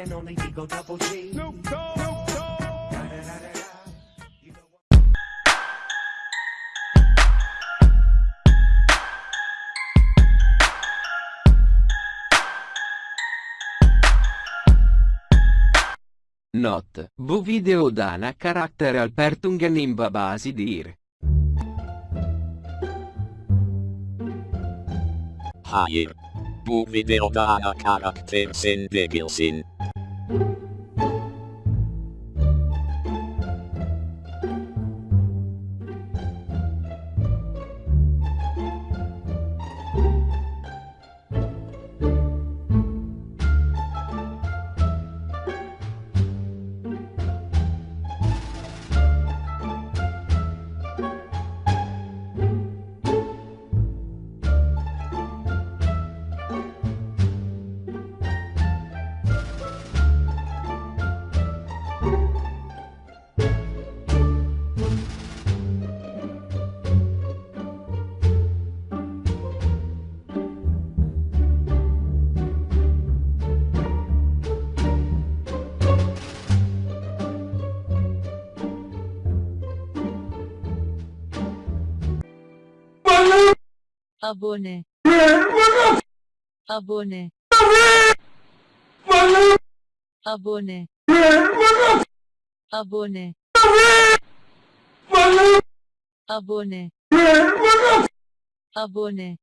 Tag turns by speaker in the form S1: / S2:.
S1: one and only Digo Double G.
S2: Not, bu video dana karakter alpertungen in babasi dir.
S3: Hayır. Bu videoda ana karakter sen
S4: abone. Abone. Abone. Abone. Abone. Abone